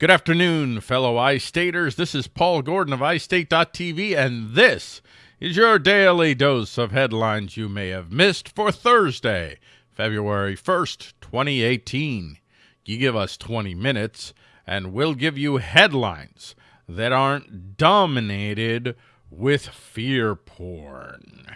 Good afternoon, fellow iStaters. This is Paul Gordon of iState.tv, and this is your daily dose of headlines you may have missed for Thursday, February 1st, 2018. You give us 20 minutes, and we'll give you headlines that aren't dominated with fear porn.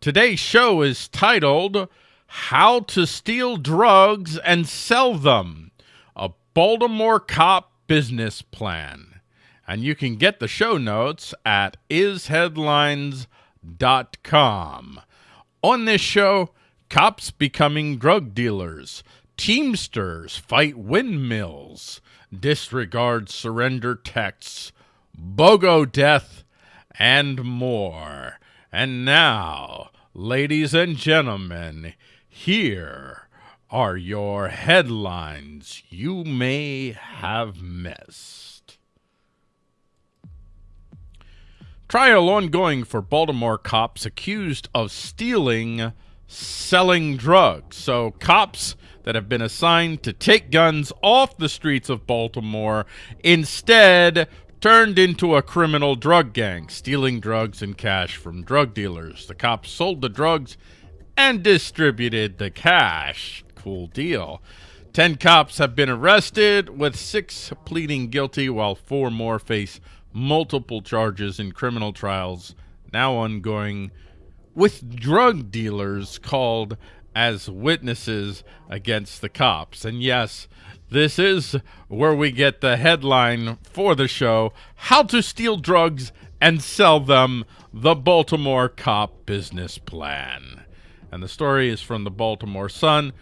Today's show is titled How to Steal Drugs and Sell Them Baltimore Cop Business Plan. And you can get the show notes at isheadlines.com. On this show, cops becoming drug dealers, Teamsters fight windmills, disregard surrender texts, BOGO death, and more. And now, ladies and gentlemen, here are your headlines you may have missed. Trial ongoing for Baltimore cops accused of stealing, selling drugs. So, cops that have been assigned to take guns off the streets of Baltimore instead turned into a criminal drug gang, stealing drugs and cash from drug dealers. The cops sold the drugs and distributed the cash cool deal. Ten cops have been arrested, with six pleading guilty, while four more face multiple charges in criminal trials now ongoing with drug dealers called as witnesses against the cops. And yes, this is where we get the headline for the show How to Steal Drugs and Sell Them The Baltimore Cop Business Plan. And the story is from the Baltimore Sun.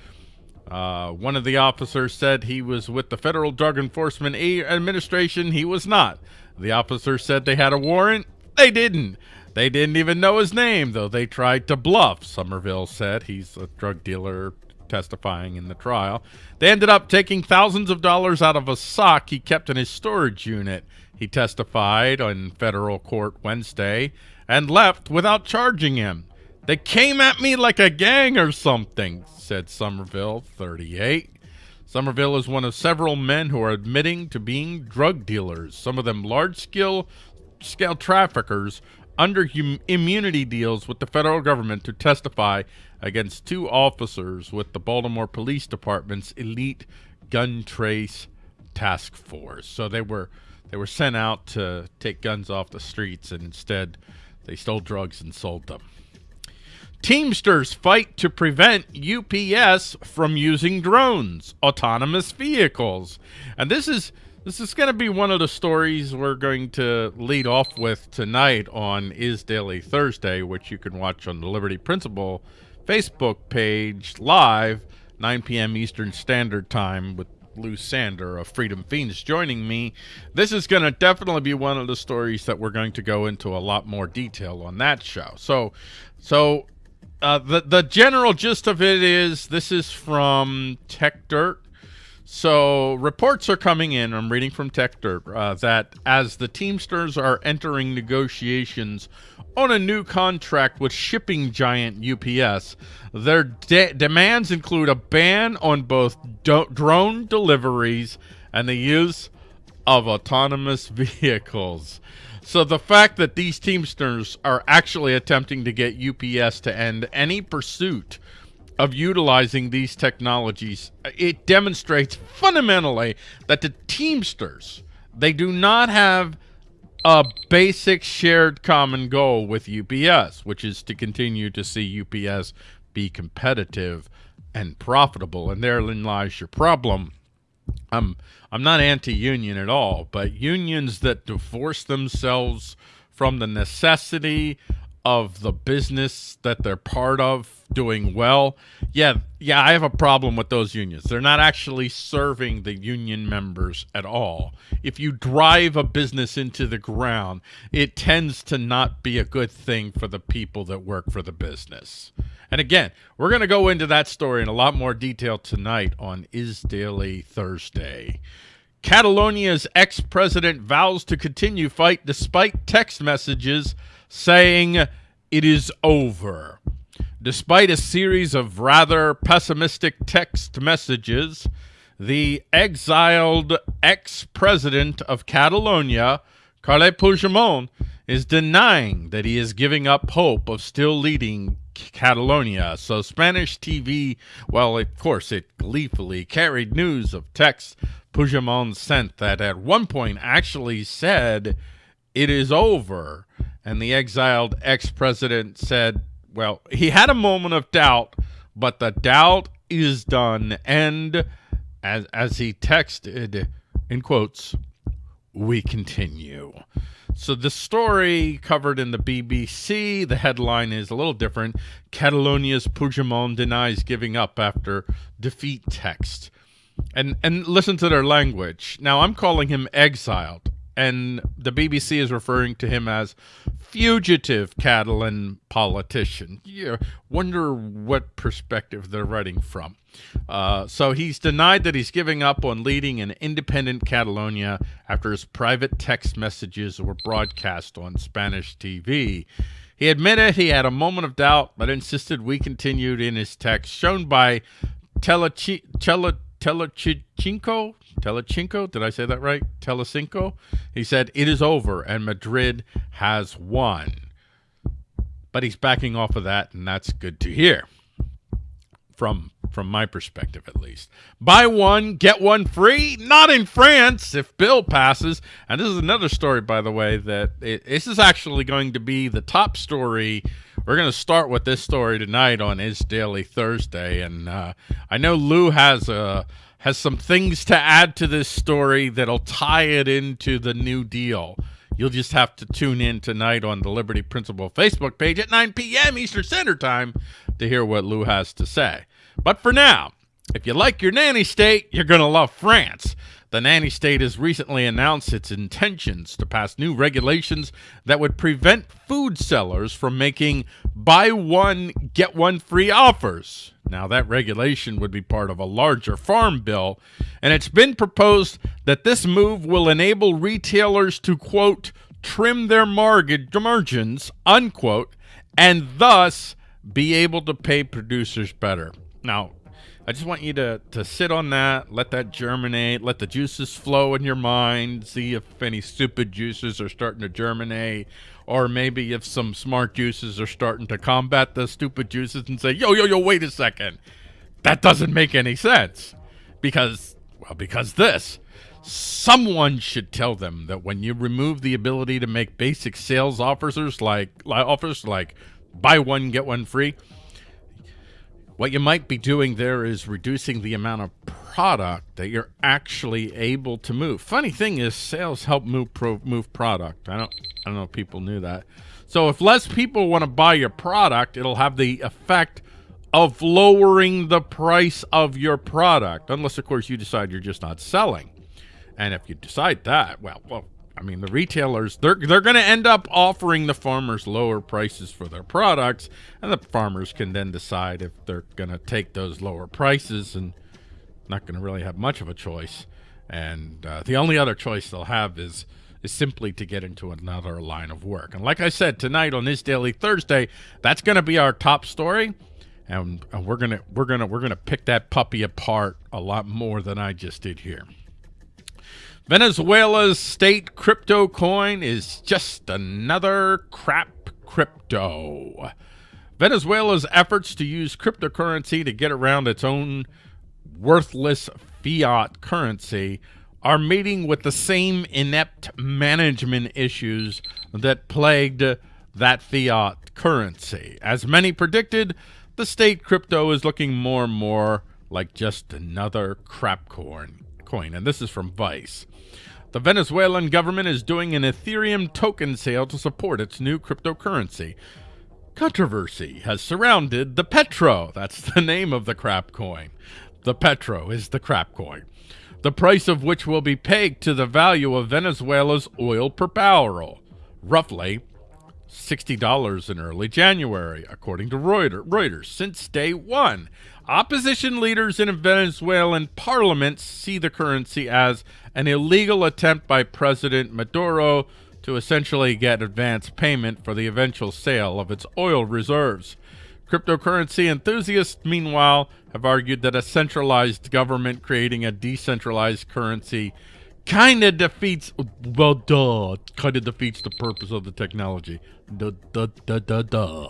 Uh, one of the officers said he was with the Federal Drug Enforcement Administration. He was not. The officer said they had a warrant. They didn't. They didn't even know his name, though they tried to bluff, Somerville said. He's a drug dealer testifying in the trial. They ended up taking thousands of dollars out of a sock he kept in his storage unit. He testified in federal court Wednesday and left without charging him. They came at me like a gang or something, said Somerville, 38. Somerville is one of several men who are admitting to being drug dealers, some of them large-scale scale traffickers under immunity deals with the federal government to testify against two officers with the Baltimore Police Department's elite gun trace task force. So they were they were sent out to take guns off the streets and instead they stole drugs and sold them. Teamsters fight to prevent UPS from using drones, autonomous vehicles. And this is this is going to be one of the stories we're going to lead off with tonight on Is Daily Thursday, which you can watch on the Liberty Principle Facebook page live, 9 p.m. Eastern Standard Time with Lou Sander of Freedom Fiends joining me. This is going to definitely be one of the stories that we're going to go into a lot more detail on that show. So, so uh, the the general gist of it is this is from Techdirt. So reports are coming in. I'm reading from Techdirt uh, that as the Teamsters are entering negotiations on a new contract with shipping giant UPS, their de demands include a ban on both drone deliveries and the use of autonomous vehicles. So the fact that these Teamsters are actually attempting to get UPS to end any pursuit of utilizing these technologies, it demonstrates fundamentally that the Teamsters, they do not have a basic shared common goal with UPS, which is to continue to see UPS be competitive and profitable. And therein lies your problem. I'm I'm not anti-union at all, but unions that divorce themselves from the necessity of the business that they're part of doing well. Yeah, yeah, I have a problem with those unions. They're not actually serving the union members at all. If you drive a business into the ground, it tends to not be a good thing for the people that work for the business. And again, we're going to go into that story in a lot more detail tonight on Is Daily Thursday. Catalonia's ex-president vows to continue fight despite text messages saying it is over. Despite a series of rather pessimistic text messages, the exiled ex-president of Catalonia, Carles Puigdemont, is denying that he is giving up hope of still leading Catalonia. So Spanish TV, well, of course, it gleefully carried news of texts Puigdemont sent that at one point actually said, it is over. And the exiled ex-president said, well, he had a moment of doubt, but the doubt is done. And as, as he texted, in quotes, we continue. So the story covered in the BBC, the headline is a little different. Catalonia's Puigdemont denies giving up after defeat text. And and listen to their language. Now I'm calling him exiled and the BBC is referring to him as fugitive Catalan politician. You wonder what perspective they're writing from. Uh, so he's denied that he's giving up on leading an independent Catalonia after his private text messages were broadcast on Spanish TV. He admitted he had a moment of doubt, but insisted we continued in his text, shown by Telechi Tele Telechinko, Telechinko, did I say that right? Telecinco. He said, it is over and Madrid has won. But he's backing off of that, and that's good to hear from from my perspective at least. Buy one, get one free? Not in France if bill passes. And this is another story, by the way, that it, this is actually going to be the top story. We're going to start with this story tonight on Is Daily Thursday. And uh, I know Lou has a uh, has some things to add to this story that'll tie it into the New Deal. You'll just have to tune in tonight on the Liberty Principle Facebook page at 9 p.m. Eastern Standard Time to hear what Lou has to say. But for now, if you like your nanny state, you're going to love France. The nanny state has recently announced its intentions to pass new regulations that would prevent food sellers from making buy one, get one free offers. Now, that regulation would be part of a larger farm bill, and it's been proposed that this move will enable retailers to, quote, trim their margins, unquote, and thus be able to pay producers better. Now, I just want you to, to sit on that, let that germinate, let the juices flow in your mind, see if any stupid juices are starting to germinate, or maybe if some smart juices are starting to combat the stupid juices and say, yo, yo, yo, wait a second. That doesn't make any sense. Because, well, because this. Someone should tell them that when you remove the ability to make basic sales offers like offers like buy one, get one free, what you might be doing there is reducing the amount of product that you're actually able to move. Funny thing is sales help move pro, move product. I don't I don't know if people knew that. So if less people want to buy your product, it'll have the effect of lowering the price of your product. Unless of course you decide you're just not selling. And if you decide that, well, well I mean, the retailers, they're, they're going to end up offering the farmers lower prices for their products, and the farmers can then decide if they're going to take those lower prices and not going to really have much of a choice. And uh, the only other choice they'll have is is simply to get into another line of work. And like I said, tonight on this Daily Thursday, that's going to be our top story. And, and we're gonna we're gonna we're gonna pick that puppy apart a lot more than I just did here. Venezuela's state crypto coin is just another crap crypto. Venezuela's efforts to use cryptocurrency to get around its own worthless fiat currency are meeting with the same inept management issues that plagued that fiat currency. As many predicted, the state crypto is looking more and more like just another crap coin. Coin. And this is from Vice. The Venezuelan government is doing an Ethereum token sale to support its new cryptocurrency. Controversy has surrounded the Petro. That's the name of the crap coin. The Petro is the crap coin. The price of which will be pegged to the value of Venezuela's oil per barrel, roughly $60 in early January, according to Reuters, since day one. Opposition leaders in Venezuelan parliament see the currency as an illegal attempt by President Maduro to essentially get advance payment for the eventual sale of its oil reserves. Cryptocurrency enthusiasts, meanwhile, have argued that a centralized government creating a decentralized currency kind of defeats, well, duh, kind of defeats the purpose of the technology. Duh, duh, duh, duh, duh.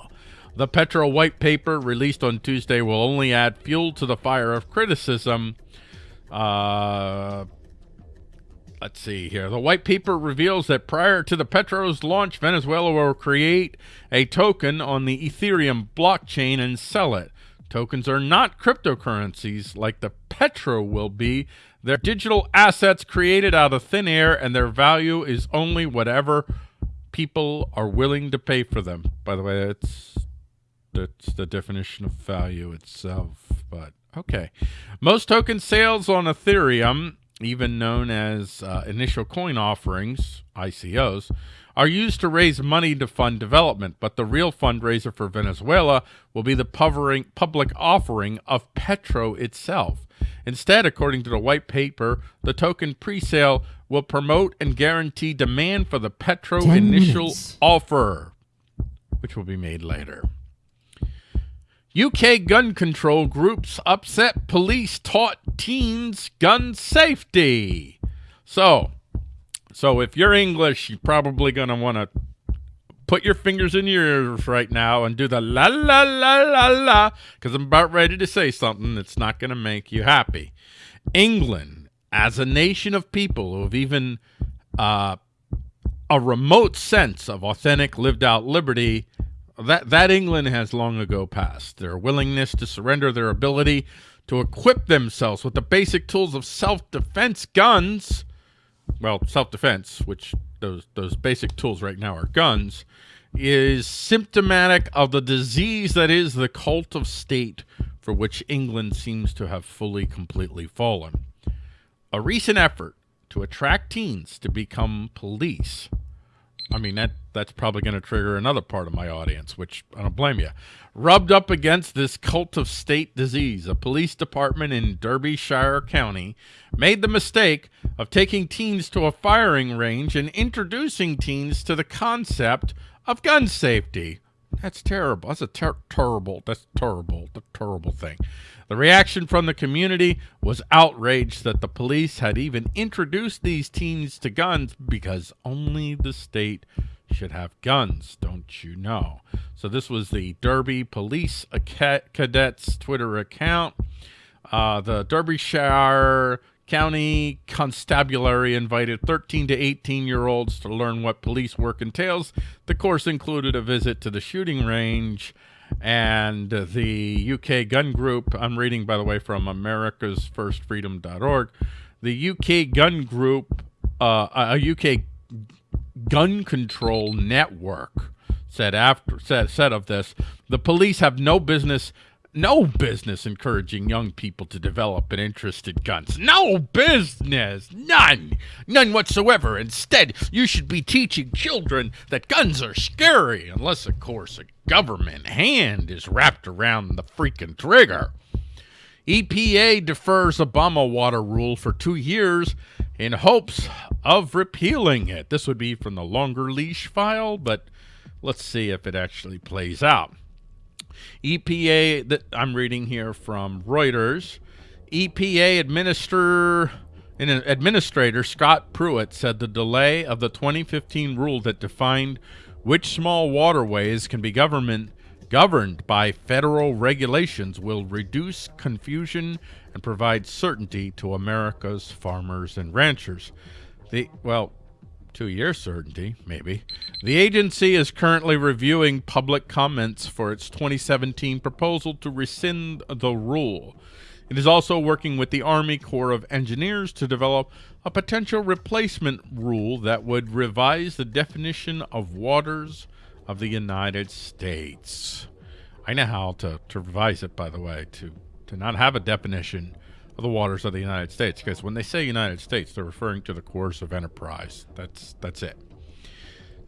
The Petro white paper released on Tuesday will only add fuel to the fire of criticism. Uh, let's see here. The white paper reveals that prior to the Petro's launch, Venezuela will create a token on the Ethereum blockchain and sell it. Tokens are not cryptocurrencies like the Petro will be. They're digital assets created out of thin air, and their value is only whatever people are willing to pay for them. By the way, it's, it's the definition of value itself, but okay. Most token sales on Ethereum even known as uh, initial coin offerings, ICOs, are used to raise money to fund development, but the real fundraiser for Venezuela will be the public offering of Petro itself. Instead, according to the white paper, the token pre-sale will promote and guarantee demand for the Petro initial minutes. offer, which will be made later. UK gun control groups upset police taught teens gun safety. So, so if you're English, you're probably going to want to put your fingers in your ears right now and do the la la la la la because I'm about ready to say something that's not going to make you happy. England, as a nation of people who have even uh, a remote sense of authentic lived out liberty, that, that England has long ago passed. Their willingness to surrender their ability to equip themselves with the basic tools of self-defense guns, well, self-defense, which those, those basic tools right now are guns, is symptomatic of the disease that is the cult of state for which England seems to have fully, completely fallen. A recent effort to attract teens to become police I mean, that that's probably going to trigger another part of my audience, which I don't blame you. Rubbed up against this cult of state disease, a police department in Derbyshire County made the mistake of taking teens to a firing range and introducing teens to the concept of gun safety. That's terrible. That's a ter terrible, that's terrible, the terrible thing. The reaction from the community was outraged that the police had even introduced these teens to guns because only the state should have guns, don't you know? So this was the Derby Police Cadets Twitter account. Uh, the Derbyshire County Constabulary invited 13 to 18 year olds to learn what police work entails. The course included a visit to the shooting range and the UK gun group, I'm reading, by the way, from America's First Freedom.org. The UK gun group, uh, a UK gun control network said after said, said of this, the police have no business no business encouraging young people to develop an interest in guns. No business. None. None whatsoever. Instead, you should be teaching children that guns are scary, unless, of course, a government hand is wrapped around the freaking trigger. EPA defers Obama water rule for two years in hopes of repealing it. This would be from the longer leash file, but let's see if it actually plays out. EPA, that I'm reading here from Reuters, EPA administer, an administrator Scott Pruitt said the delay of the 2015 rule that defined which small waterways can be government governed by federal regulations will reduce confusion and provide certainty to America's farmers and ranchers. The well, two-year certainty, maybe. The agency is currently reviewing public comments for its 2017 proposal to rescind the rule. It is also working with the Army Corps of Engineers to develop a potential replacement rule that would revise the definition of waters of the United States. I know how to, to revise it, by the way, to, to not have a definition of the waters of the United States. Because when they say United States, they're referring to the course of enterprise. That's that's it.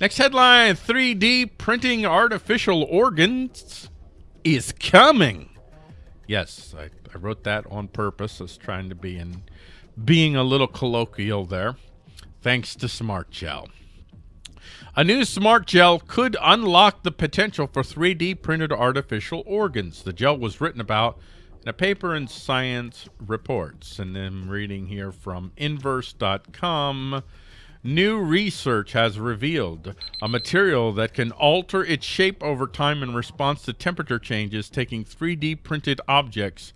Next headline: 3D printing artificial organs is coming. Yes, I, I wrote that on purpose as trying to be in being a little colloquial there. Thanks to Smart Gel. A new smart gel could unlock the potential for 3D printed artificial organs. The gel was written about a paper in Science Reports. And I'm reading here from inverse.com. New research has revealed a material that can alter its shape over time in response to temperature changes, taking 3D printed objects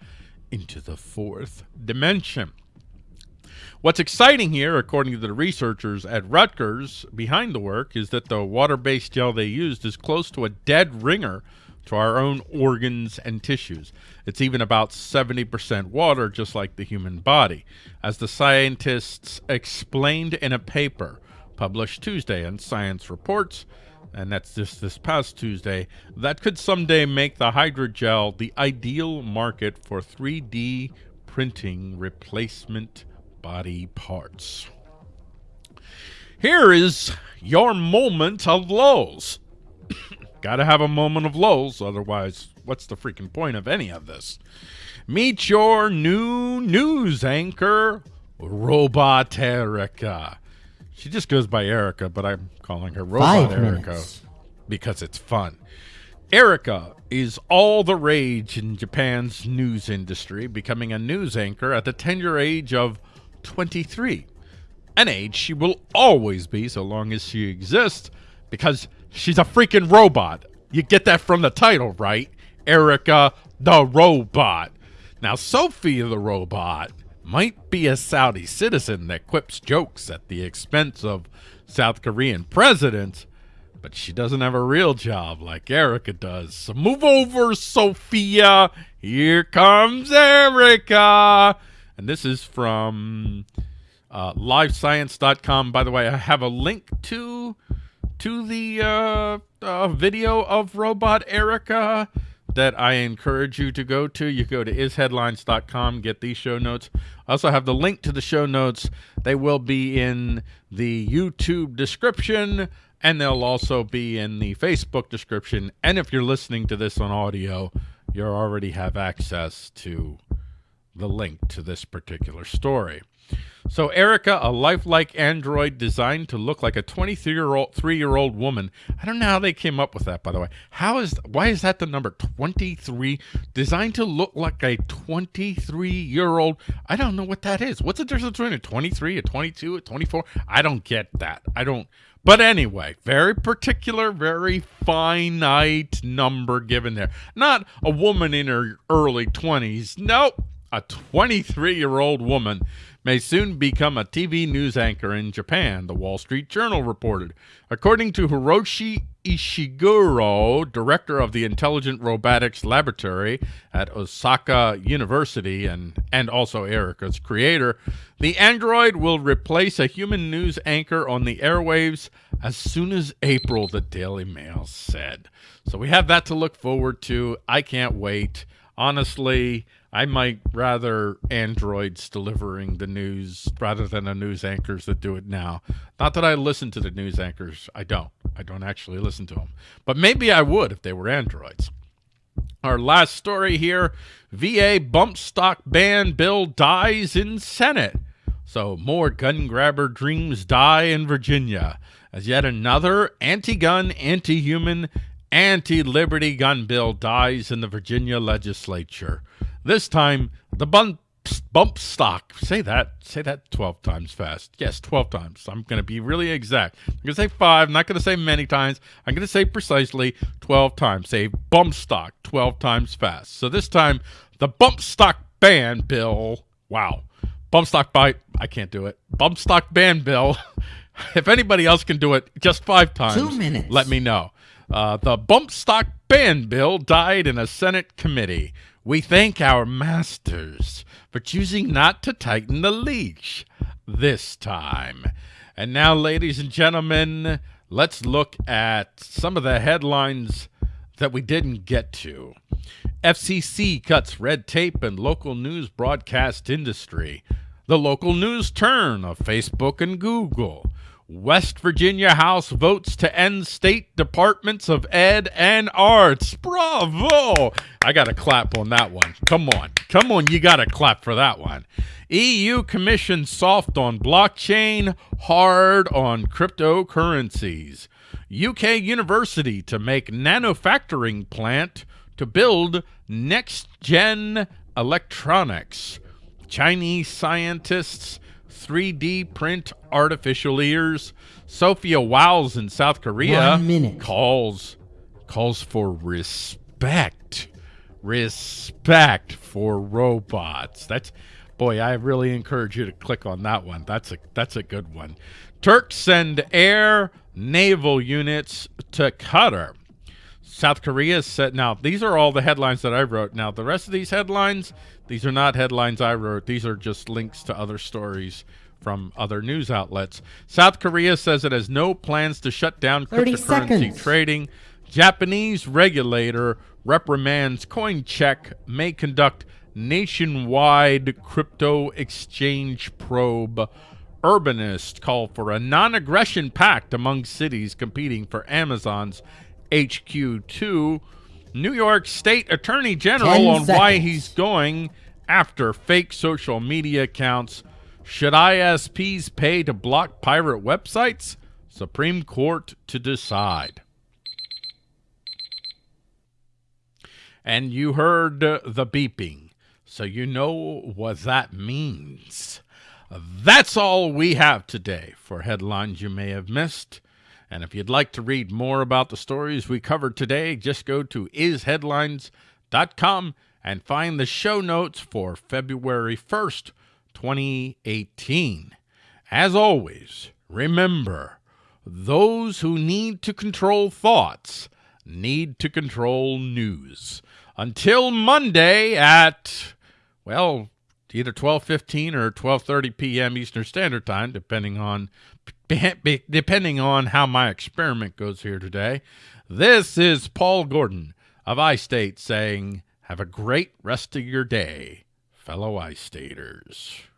into the fourth dimension. What's exciting here, according to the researchers at Rutgers behind the work, is that the water-based gel they used is close to a dead ringer to our own organs and tissues. It's even about 70% water, just like the human body, as the scientists explained in a paper published Tuesday in Science Reports, and that's just this past Tuesday, that could someday make the hydrogel the ideal market for 3D printing replacement body parts. Here is your moment of lows. Gotta have a moment of lulls, otherwise, what's the freaking point of any of this? Meet your new news anchor, Robot Erica. She just goes by Erica, but I'm calling her Robot Five Erica minutes. because it's fun. Erica is all the rage in Japan's news industry, becoming a news anchor at the tender age of 23. An age she will always be so long as she exists because she's a freaking robot. You get that from the title, right? Erica the robot. Now, Sophia the robot might be a Saudi citizen that quips jokes at the expense of South Korean presidents, but she doesn't have a real job like Erica does. So move over, Sophia. Here comes Erica. And this is from uh, livescience.com. By the way, I have a link to to the uh, uh, video of Robot Erica that I encourage you to go to. You go to isheadlines.com, get these show notes. I also have the link to the show notes. They will be in the YouTube description and they'll also be in the Facebook description. And if you're listening to this on audio, you already have access to the link to this particular story. So Erica, a lifelike android designed to look like a 23-year-old three-year-old woman. I don't know how they came up with that, by the way. How is why is that the number 23? Designed to look like a 23-year-old. I don't know what that is. What's the difference between a 23, a 22, a 24? I don't get that. I don't. But anyway, very particular, very finite number given there. Not a woman in her early 20s. Nope. A 23 year old woman may soon become a TV news anchor in Japan, the Wall Street Journal reported. According to Hiroshi Ishiguro, director of the Intelligent Robotics Laboratory at Osaka University and, and also Erica's creator, the android will replace a human news anchor on the airwaves as soon as April, the Daily Mail said. So we have that to look forward to. I can't wait. Honestly, I might rather androids delivering the news rather than the news anchors that do it now. Not that I listen to the news anchors. I don't. I don't actually listen to them. But maybe I would if they were androids. Our last story here, VA bump stock ban bill dies in Senate. So more gun grabber dreams die in Virginia as yet another anti-gun, anti-human, anti-liberty gun bill dies in the Virginia legislature. This time, the bump, bump stock, say that, say that 12 times fast. Yes, 12 times. I'm going to be really exact. I'm going to say five, I'm not going to say many times. I'm going to say precisely 12 times. Say bump stock 12 times fast. So this time, the bump stock ban bill, wow. Bump stock bite, I can't do it. Bump stock ban bill. if anybody else can do it just five times, Two minutes. let me know. Uh, the bump stock ban bill died in a Senate committee. We thank our masters for choosing not to tighten the leash this time. And now, ladies and gentlemen, let's look at some of the headlines that we didn't get to. FCC cuts red tape and local news broadcast industry. The local news turn of Facebook and Google. West Virginia House votes to end state departments of ed and arts. Bravo! I got to clap on that one. Come on. Come on, you got to clap for that one. EU Commission soft on blockchain, hard on cryptocurrencies. UK university to make nanofactoring plant to build next-gen electronics. Chinese scientists 3D print artificial ears. Sophia Wiles in South Korea calls calls for respect. Respect for robots. That's boy, I really encourage you to click on that one. That's a that's a good one. Turks send air naval units to Qatar. South Korea said, now, these are all the headlines that I wrote. Now, the rest of these headlines, these are not headlines I wrote. These are just links to other stories from other news outlets. South Korea says it has no plans to shut down cryptocurrency seconds. trading. Japanese regulator reprimands CoinCheck may conduct nationwide crypto exchange probe. Urbanists call for a non-aggression pact among cities competing for Amazon's HQ2. New York State Attorney General on why he's going after fake social media accounts. Should ISPs pay to block pirate websites? Supreme Court to decide. And you heard the beeping, so you know what that means. That's all we have today for headlines you may have missed. And if you'd like to read more about the stories we covered today, just go to isheadlines.com and find the show notes for February 1st, 2018. As always, remember, those who need to control thoughts need to control news. Until Monday at, well, either 12:15 or 12:30 p.m. Eastern Standard Time, depending on depending on how my experiment goes here today. This is Paul Gordon of iState saying, have a great rest of your day, fellow iStaters.